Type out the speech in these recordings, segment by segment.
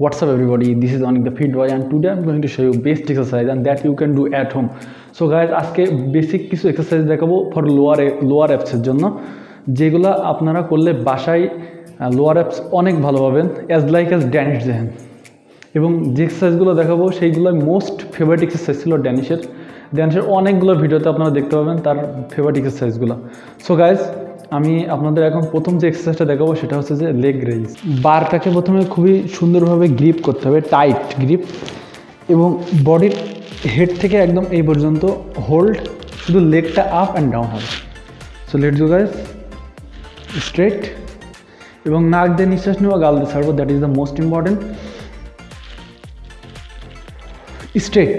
What's up everybody, this is Anik the Fit Boy and today I'm going to show you best exercise and that you can do at home. So guys আজকে basic কিছু exercise দেখাবো for lower lower অ্যাপসের জন্য। যেগুলো আপনারা করলে বাসায় lower apps অনেক ভালো পাবেন অ্যাজ লাইক অ্যাজ ড্যানিশ জেহেন এবং যে এক্সারসাইজগুলো দেখাবো সেইগুলো মোস্ট ফেভারিট এক্সারসাইজ ছিল ড্যানিশের ড্যানিশের অনেকগুলো ভিডিওতে আপনারা দেখতে পাবেন তার ফেভারিট এক্সারসাইজগুলো সো গাইজ আমি আপনাদের এখন প্রথম যে এক্সারসাইজটা দেখাবো সেটা হচ্ছে যে লেগ রেইজ বারটাকে প্রথমে খুবই সুন্দরভাবে গ্রিপ করতে হবে টাইট গ্রিপ এবং বডির হেড থেকে একদম এই পর্যন্ত হোল্ড শুধু লেগটা আপ অ্যান্ড ডাউন হবে। So let you guys straight এবং নাক দিয়ে নিঃশ্বাস নেওয়া, গাল দিয়ে ছাড়বো that is the most important straight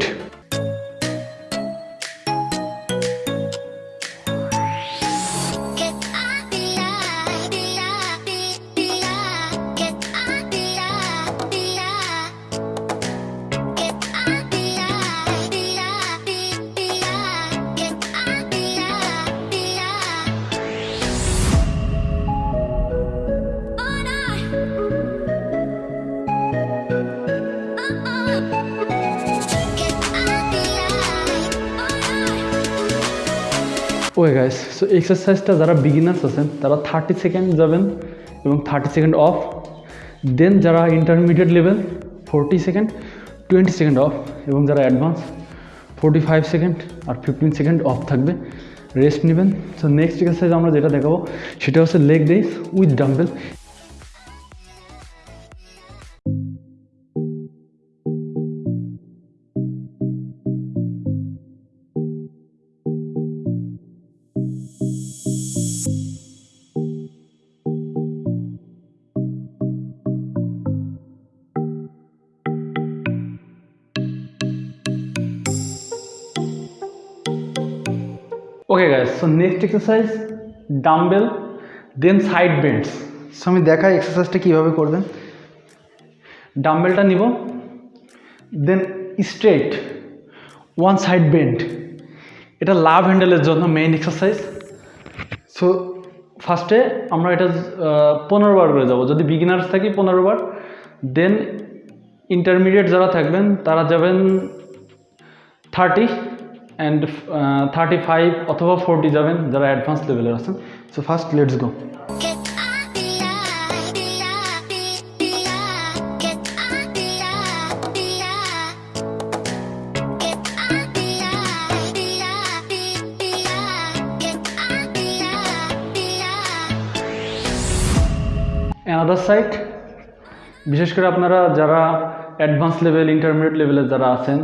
okay guys so এক্সারসাইজটা যারা বিগিনার্স আছেন, তারা থার্টি সেকেন্ড যাবেন এবং থার্টি সেকেন্ড অফ দেন যারা intermediate level forty second twenty second off এবং যারা অ্যাডভান্স ফোরটি ফাইভ সেকেন্ড আর ফিফটিন সেকেন্ড অফ থাকবে রেস্ট নেবেন। সো নেক্সট এক্সারসাইজ আমরা যেটা দেখাবো, সেটা হচ্ছে leg raise with dumbbell okay guys so next exercise dumbbell then side bends so আমি দেখাই এক্সারসাইজটা কীভাবে করবেন। ডাম্বেলটা নিব then straight one side bend এটা লাভ হ্যান্ডেলের জন্য মেইন এক্সারসাইজ সো ফার্স্টে আমরা এটা পনেরো বার করে যাব। যদি বিগিনার্স থাকি পনেরো বার দেন ইন্টারমিডিয়েট যারা থাকবেন তারা যাবেন থার্টি অ্যান্ড থার্টি ফাইভ অথবা ফোরটি যাবেন যারা অ্যাডভান্স লেভেলের আছেন। So first let's go. Another side বিশেষ করে আপনারা যারা অ্যাডভান্স লেভেল ইন্টারমিডিয়েট লেভেলে যারা আছেন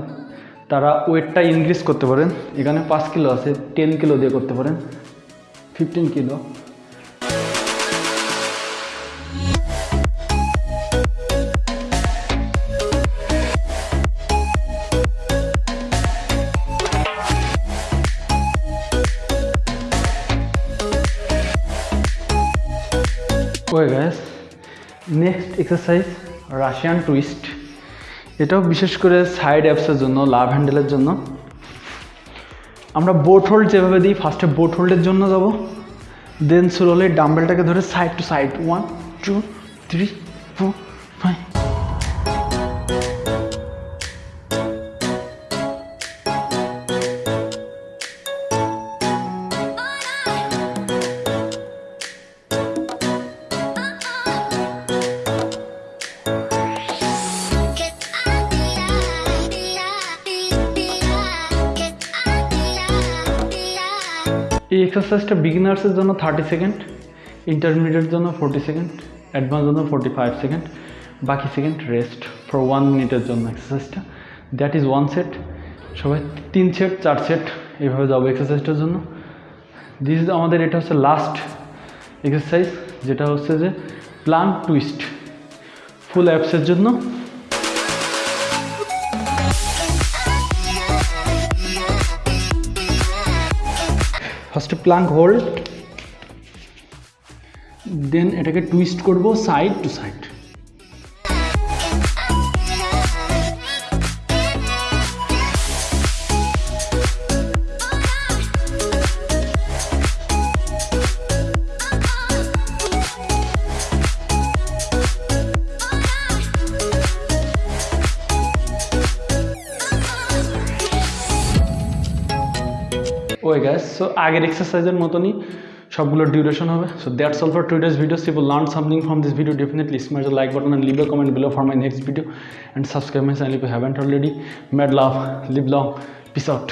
তারা ওয়েটটা ইনক্রিজ করতে পারেন। এখানে পাঁচ কিলো আছে টেন কিলো দিয়ে করতে পারেন। Fifteen kilo. Way gas next exercise Russian twist এটাও বিশেষ করে সাইড অ্যাপসের জন্য লাভ হ্যান্ডেলের জন্য। আমরা বোট হোল্ড যেভাবে দিই ফার্স্টে বোট হোল্ডের জন্য যাব। দেন স্লোলি ডাম্বেলটাকে ধরে side to side one two three four এই এক্সারসাইজটা বিগিনার্সের জন্য থার্টি সেকেন্ড ইন্টারমিডিয়েট জন্য ফোর্টি সেকেন্ড অ্যাডভান্স জন্য ফোর্টি ফাইভ সেকেন্ড বাকি সেকেন্ড রেস্ট ফর ওয়ান মিনিটের জন্য এক্সারসাইজটা দ্যাট ইজ ওয়ান সেট সবাই তিন সেট চার সেট এইভাবে যাব এক্সারসাইজটার জন্য। দিস আমাদের এটা হচ্ছে লাস্ট এক্সারসাইজ যেটা হচ্ছে যে প্লান টুইস্ট ফুল অ্যাপসের জন্য ফার্স্টে প্লাঙ্ক হোল্ড দেন এটাকে টুইস্ট করব সাইড টু সাইড ওই গ্যাস সো আগের এক্সারসাইজের মতনই সবগুলো ডিউরেশন হবে so that's all for today's video if you learn something from this video definitely smart like button and leave a comment below for my next video and subscribe my channel if you haven't already mad love live long peace out